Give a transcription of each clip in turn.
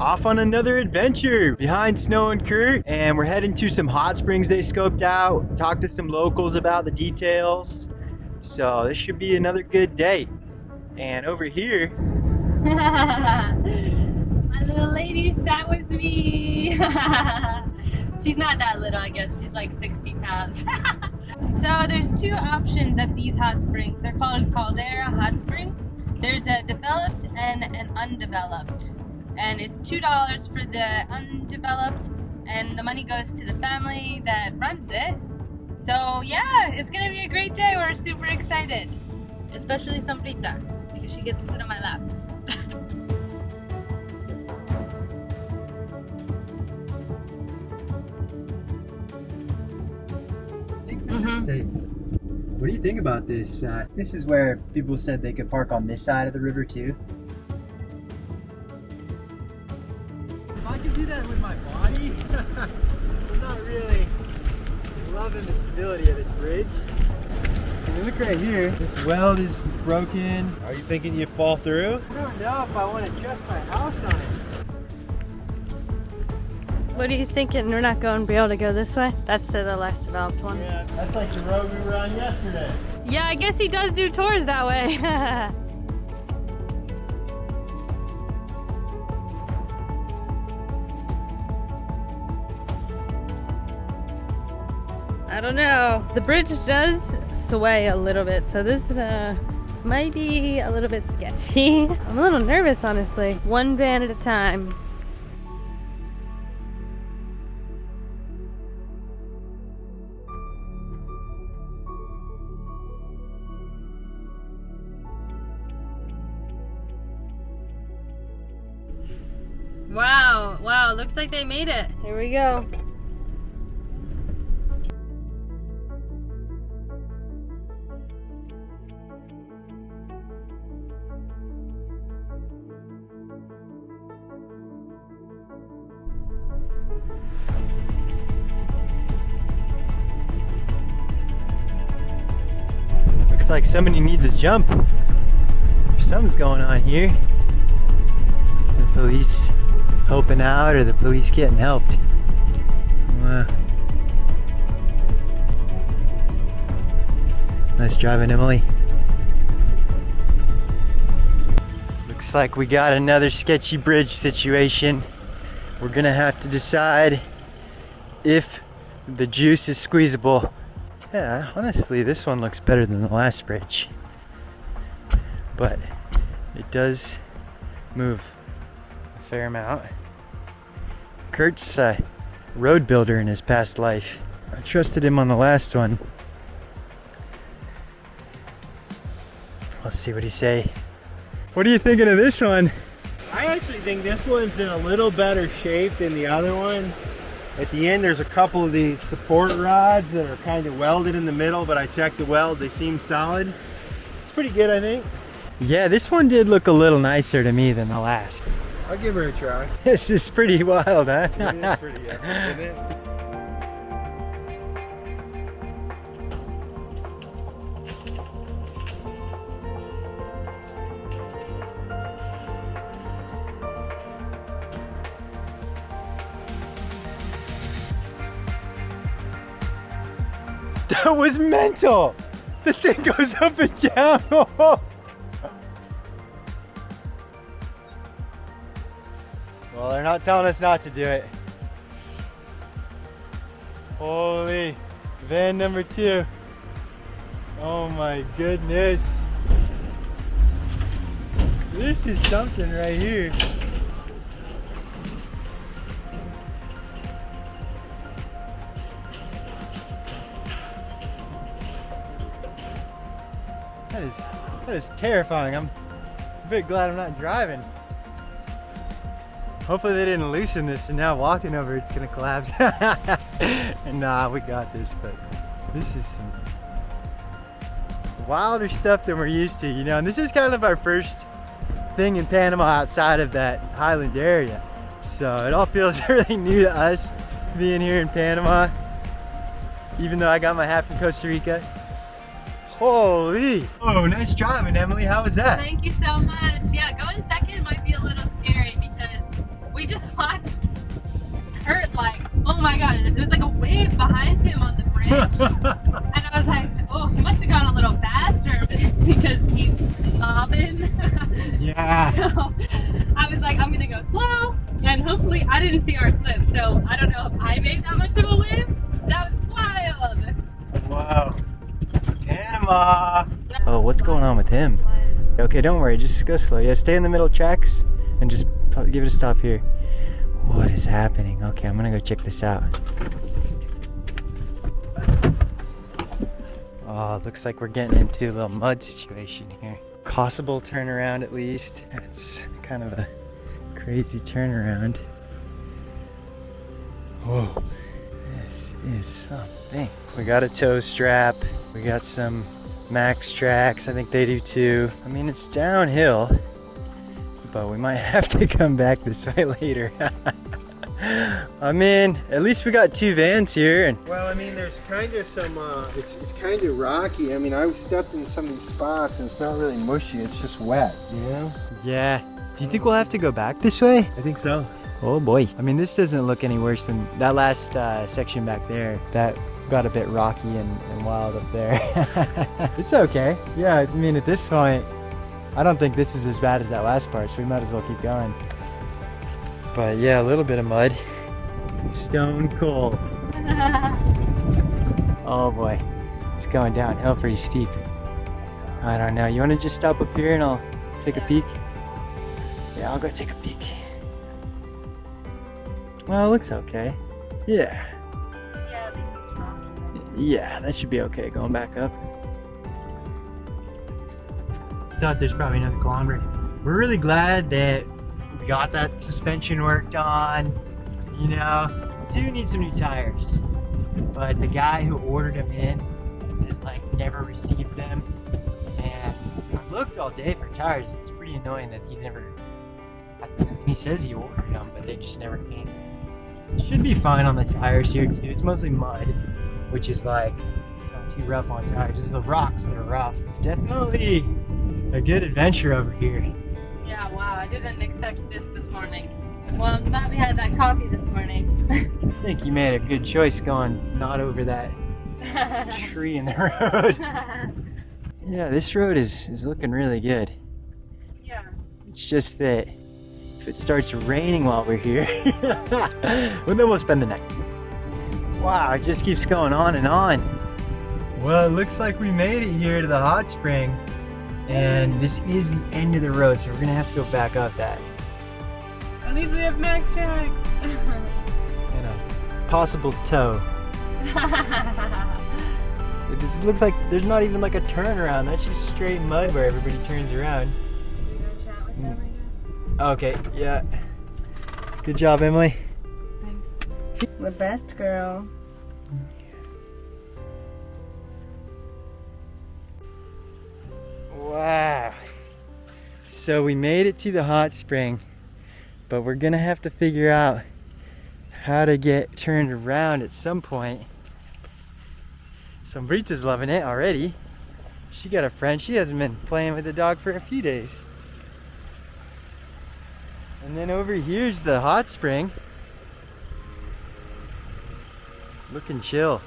off on another adventure behind Snow and Kurt, and we're heading to some hot springs they scoped out. Talked to some locals about the details. So this should be another good day. And over here, My little lady sat with me. She's not that little, I guess. She's like 60 pounds. so there's two options at these hot springs. They're called Caldera Hot Springs. There's a developed and an undeveloped. And it's $2 for the undeveloped and the money goes to the family that runs it. So yeah, it's gonna be a great day. We're super excited. Especially Sombrita, because she gets to sit on my lap. I think this is safe. What do you think about this? Uh, this is where people said they could park on this side of the river too. Loving the stability of this bridge. And you look right here, this weld is broken. Are you thinking you fall through? I don't know if I want to trust my house on it. What are you thinking? We're not going to be able to go this way? That's the, the less developed one. Yeah, that's like the road we were on yesterday. Yeah, I guess he does do tours that way. I don't know. The bridge does sway a little bit, so this uh, might be a little bit sketchy. I'm a little nervous, honestly. One van at a time. Wow, wow, looks like they made it. Here we go. Like somebody needs a jump. Something's going on here. The police helping out or the police getting helped. Wow. Nice driving, Emily. Looks like we got another sketchy bridge situation. We're gonna have to decide if the juice is squeezable. Yeah, honestly, this one looks better than the last bridge. But it does move a fair amount. Kurt's a road builder in his past life. I trusted him on the last one. Let's see what he say. What are you thinking of this one? I actually think this one's in a little better shape than the other one. At the end, there's a couple of these support rods that are kind of welded in the middle, but I checked the weld, they seem solid. It's pretty good, I think. Yeah, this one did look a little nicer to me than the last. I'll give her a try. This is pretty wild, huh? It is pretty, yeah, was mental! The thing goes up and down. well, they're not telling us not to do it. Holy, van number two. Oh my goodness. This is something right here. That is terrifying. I'm bit glad I'm not driving. Hopefully they didn't loosen this and now walking over it's gonna collapse. and nah, we got this, but this is some wilder stuff than we're used to, you know. And this is kind of our first thing in Panama outside of that highland area. So it all feels really new to us being here in Panama. Even though I got my hat from Costa Rica. Holy! Oh, nice driving, Emily. How was that? Thank you so much. Yeah, going second might be a little scary because we just watched Kurt like, oh my god, there was like a wave behind him on the bridge. and I was like, oh, he must have gone a little faster because he's bobbing. yeah. so I was like, I'm gonna go slow. And hopefully I didn't see our clip, so I don't know if I made that much of a wave. That was wild. Wow. Oh, what's going on with him? Okay, don't worry, just go slow. Yeah, stay in the middle tracks and just give it a stop here. What is happening? Okay, I'm gonna go check this out. Oh, looks like we're getting into a little mud situation here. Possible turnaround at least. It's kind of a crazy turnaround. Whoa, this is something. We got a tow strap. We got some Maxtrax. I think they do too. I mean, it's downhill, but we might have to come back this way later. I mean, at least we got two vans here, and Well, I mean, there's kind of some, uh, it's, it's kind of rocky. I mean, I stepped in some of these spots and it's not really mushy, it's just wet, you know? yeah. Do you think we'll have to go back this way? I think so. Oh boy. I mean, this doesn't look any worse than that last uh, section back there. That got a bit rocky and, and wild up there. it's okay. Yeah, I mean, at this point, I don't think this is as bad as that last part, so we might as well keep going. But yeah, a little bit of mud. Stone cold. Oh boy. It's going downhill pretty steep. I don't know. You want to just stop up here and I'll take a peek? Yeah, I'll go take a peek. Well, it looks okay. Yeah. Yeah, Yeah, that should be okay going back up. Thought there's probably another kilometer. We're really glad that we got that suspension worked on. You know, do need some new tires. But the guy who ordered them in has like never received them. And I looked all day for tires. It's pretty annoying that he never. I he says he ordered them, but they just never came. Should be fine on the tires here too. It's mostly mud which is like it's not too rough on tires. It's the rocks that are rough. Definitely a good adventure over here. Yeah, wow, I didn't expect this this morning. Well, I'm glad we had that coffee this morning. I think you made a good choice going not over that tree in the road. yeah, this road is is looking really good. yeah. It's just that if it starts raining while we're here, well, then we'll spend the night. Wow, it just keeps going on and on. Well, it looks like we made it here to the hot spring. And this is the end of the road, so we're gonna have to go back up that. At least we have Maxtrax. And a possible tow. It just looks like there's not even like a turnaround. That's just straight mud where everybody turns around. Should we go chat with them, I Okay, yeah. Good job, Emily. The best girl. Wow. So we made it to the hot spring, but we're gonna have to figure out how to get turned around at some point. Sombrita's loving it already. She got a friend. She hasn't been playing with the dog for a few days. And then over here's the hot spring. Looking chill.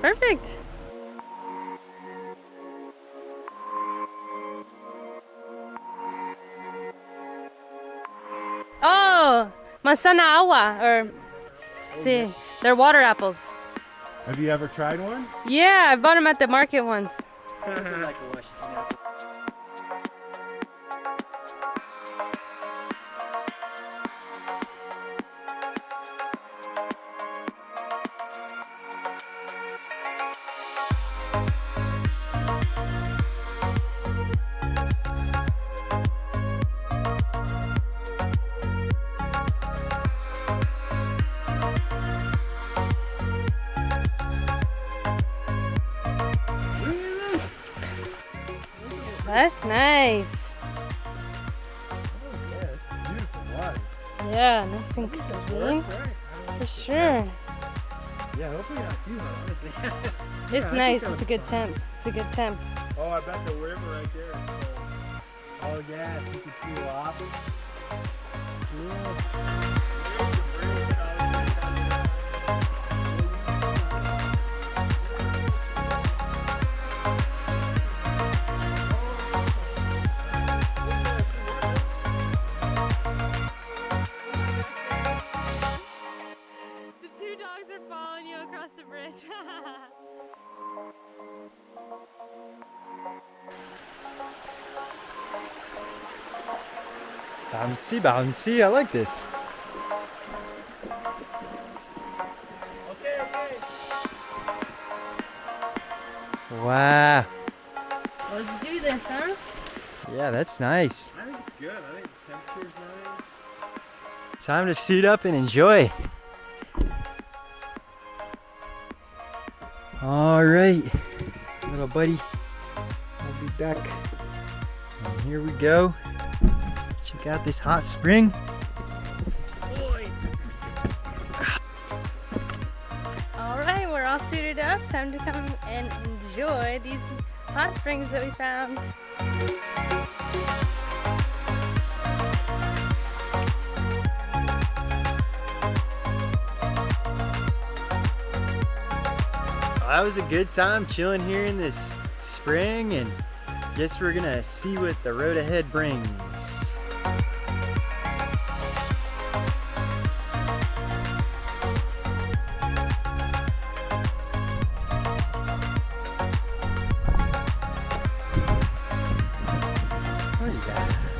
Perfect. Oh, manzana agua, or sí, they're water apples. Have you ever tried one? Yeah, I bought them at the market once. That's nice. Oh, yeah, it's beautiful water. Yeah, nice and clean. For sure. Yeah, hopefully not too hot, honestly. It's I nice. It's a good temp. It's a good temp. oh, I bet the river right there full. Uh, all gas. You can cool off. are following you across the bridge. bouncy, bouncy, I like this. Okay, okay. Wow. Let's do this, huh? Yeah, that's nice. I think it's good. I think the temperature's nice. Time to suit up and enjoy. All right, little buddy. I'll be back. And here we go. Check out this hot spring. All right, we're all suited up. Time to come and enjoy these hot springs that we found. That was a good time chilling here in this spring and guess we're gonna see what the road ahead brings. What is that?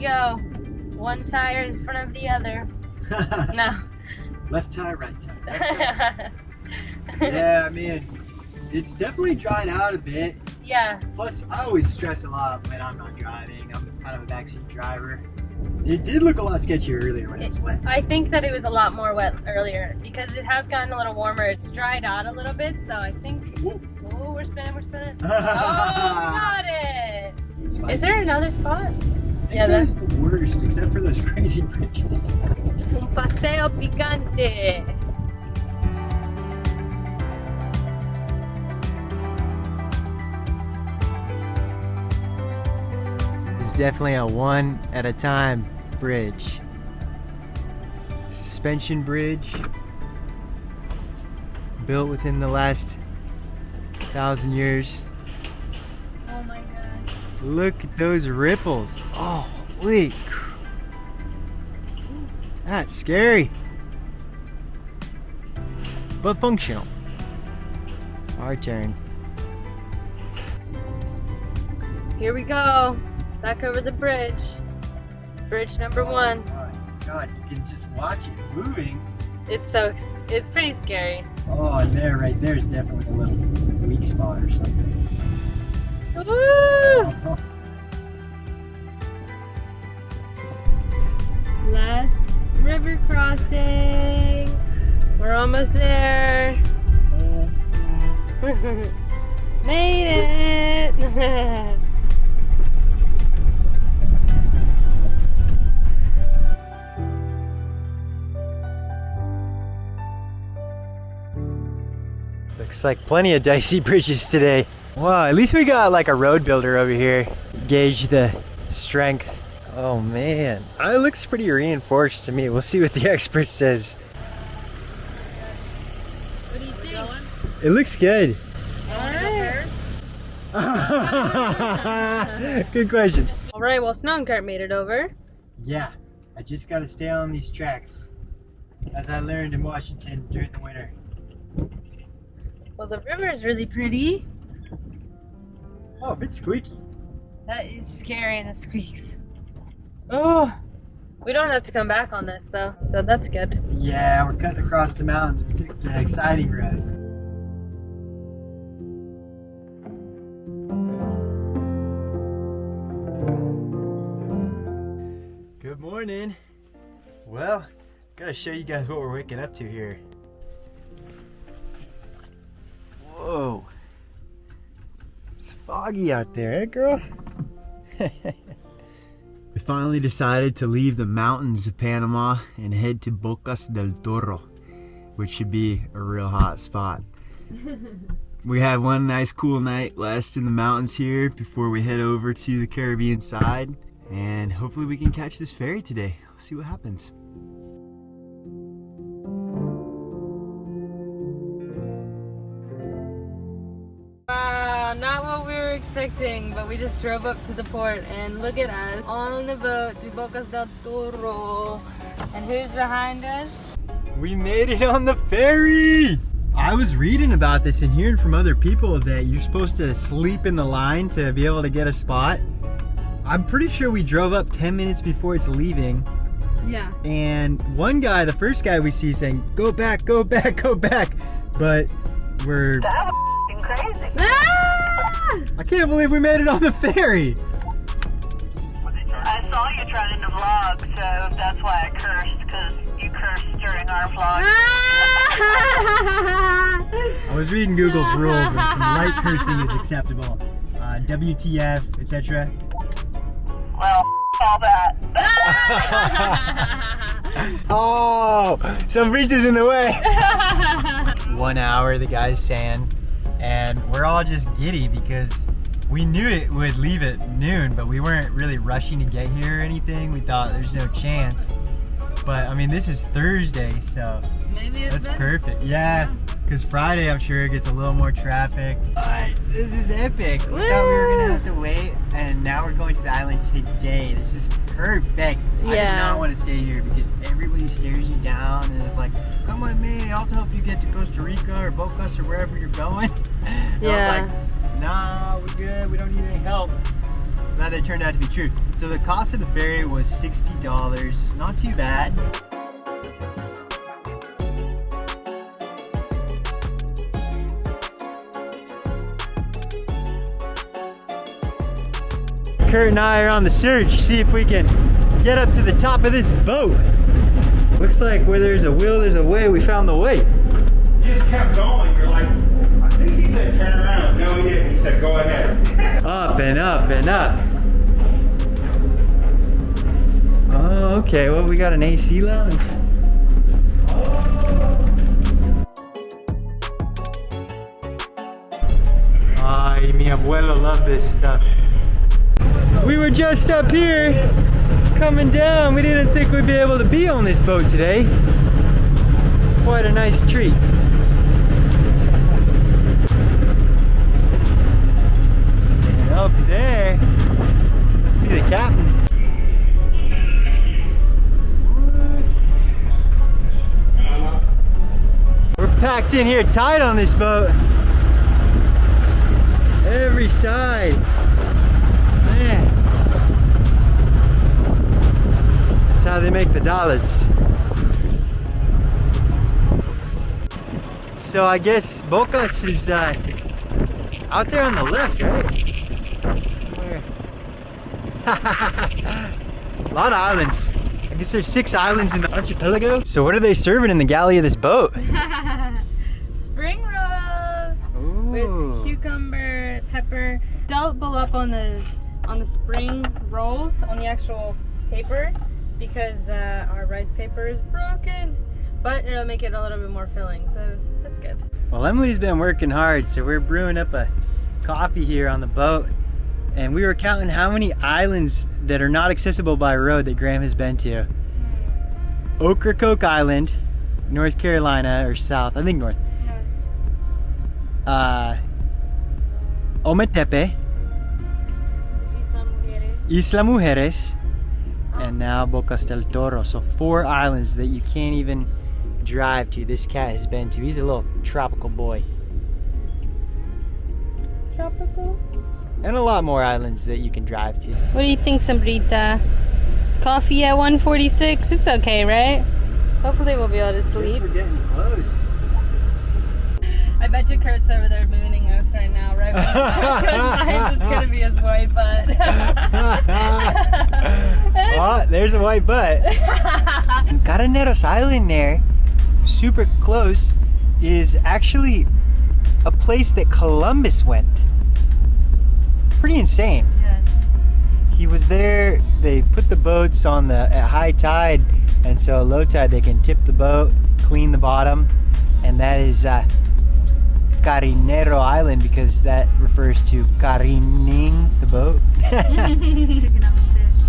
Go. One tire in front of the other. No. Left tire, right tire. yeah, I mean, it's definitely dried out a bit. yeah. Plus, I always stress a lot when I'm not driving. I'm kind of a backseat driver. It did look a lot sketchier earlier when it was wet. I think that it was a lot more wet earlier because it has gotten a little warmer. It's dried out a little bit, so I think. Whoa. Oh, we're spinning, we're spinning. oh, we got it! Spicy. Is there another spot? I think Yeah, that's the worst, except for those crazy bridges. Un paseo picante. It's definitely a one at a time bridge. Suspension bridge built within the last thousand years. My god. Look at those ripples. Oh, holy That's scary. But functional. Our turn. Here we go. Back over the bridge. Bridge number oh one. Oh my god, you can just watch it moving. It's so, it's pretty scary. Oh, and there, right there is definitely a little weak spot or something. Last river crossing. We're almost there. Made it! Looks like plenty of dicey bridges today. Wow, at least we got like a road builder over here. Gauge the strength. Oh man, it looks pretty reinforced to me. We'll see what the expert says. what do you think? It looks good. Alright. good question. Alright, well, Snow and Kurt made it over. Yeah, I just gotta stay on these tracks. As I learned in Washington during the winter. Well, the river is really pretty. Oh, a bit squeaky. That is scary and the squeaks. Oh, we don't have to come back on this though, so that's good. Yeah, we're cutting across the mountains. We took the exciting road. Good morning. Well, gotta show you guys what we're waking up to here. Whoa. Foggy out there, eh, girl? We finally decided to leave the mountains of Panama and head to Bocas del Toro, which should be a real hot spot. we had one nice cool night last in the mountains here before we head over to the Caribbean side, and hopefully we can catch this ferry today. We'll see what happens. Expecting, but we just drove up to the port and look at us on the boat to Bocas del Toro. And who's behind us? We made it on the ferry! I was reading about this and hearing from other people that you're supposed to sleep in the line to be able to get a spot. I'm pretty sure we drove up 10 minutes before it's leaving. Yeah. And one guy, the first guy we see saying, go back, go back, go back. But we're, I can't believe we made it on the ferry. I saw you trying to vlog, so that's why I cursed, because you cursed during our vlog. I was reading Google's rules and some light cursing is acceptable. Uh, WTF, etc. Well, all that. Oh, some breaches in the way. One hour, the guy's saying, and we're all just giddy because we knew it would leave at noon, but we weren't really rushing to get here or anything. We thought there's no chance. But I mean, this is Thursday, so that's better. perfect. Yeah, because Friday I'm sure it gets a little more traffic. But this is epic. We thought we were gonna have to wait, and now we're going to the island today. This is perfect. I did Yeah. not want to stay here because everybody stares you down and it's like, come with me, I'll help you get to Costa Rica or Bocas or wherever you're going. And I was like, nah, we're good. We don't need any help. Glad that turned out to be true. So the cost of the ferry was $60. Not too bad. Kurt and I are on the search, see if we can get up to the top of this boat. Looks like where there's a will, there's a way. We found the way. Just kept going. You're like, I think he said turn around. No, he didn't. He said go ahead. Up and up and up. Oh, okay. Well, we got an AC lounge. Ay, mi abuelo loved this stuff. We were just up here coming down. We didn't think we'd be able to be on this boat today. Quite a nice treat. And up there must be the captain. We're packed in here tight on this boat. Every side. Man. That's how they make the dollars. So I guess Bocas is uh, out there on the left, right? Somewhere. A lot of islands. I guess there's six islands in the archipelago. So what are they serving in the galley of this boat? Spring rolls Ooh. with cucumber, pepper. Double up on the on the spring rolls on the actual paper because uh, our rice paper is broken. But it'll make it a little bit more filling, so that's good. Well, Emily's been working hard, so we're brewing up a coffee here on the boat. And we were counting how many islands that are not accessible by road that Graham has been to. Ocracoke Island, North Carolina, or South, I think North. Uh, Ometepe, Isla Mujeres. Isla Mujeres, and now Bocas del Toro. So four islands that you can't even drive to. This cat has been to. He's a little tropical boy. Tropical. And a lot more islands that you can drive to. What do you think, Sombrita? Coffee at 146? It's okay, right? Hopefully we'll be able to sleep. we're getting close. I bet you Kurt's over there mooning us right now, right? Because it's gonna be his white butt. oh, there's a white butt. Careneros Island there, super close, is actually a place that Columbus went. Pretty insane. yes. He was there, they put the boats on the at high tide, and so at low tide they can tip the boat, clean the bottom, and that is uh, Carenero Island because that refers to careening the boat. Picking up a fish.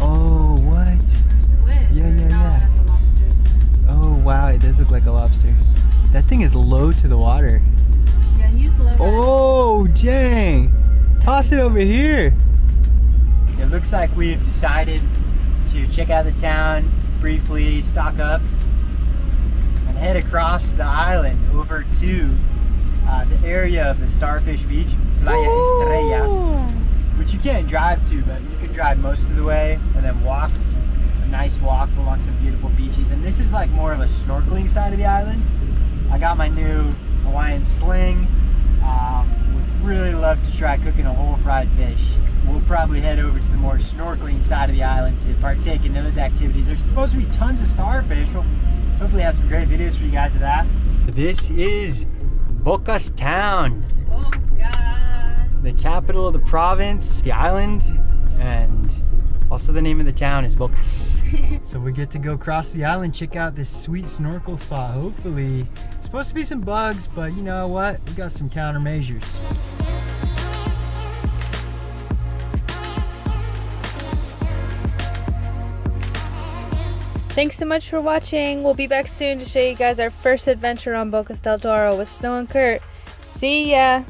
oh, what? Squid. Yeah, yeah, yeah. That's a lobster. Oh wow, it does look like a lobster. That thing is low to the water. Yeah, he's low. Oh dang! Toss it over here. It looks like we've decided to check out the town briefly, stock up, and head across the island over to the area of the Starfish Beach, Playa Estrella, which you can't drive to, but you can drive most of the way and then walk a nice walk along some beautiful beaches. And this is like more of a snorkeling side of the island. I got my new Hawaiian sling. Um, would really love to try cooking a whole fried fish. We'll probably head over to the more snorkeling side of the island to partake in those activities. There's supposed to be tons of starfish. We'll hopefully have some great videos for you guys of that. This is Bocas Town, Oh, gosh. the capital of the province, the island, and also the name of the town is Bocas. so we get to go across the island, check out this sweet snorkel spot. Hopefully, supposed to be some bugs, but you know what? We got some countermeasures. Thanks so much for watching. We'll be back soon to show you guys our first adventure on Bocas del Toro with Snow and Kurt. See ya!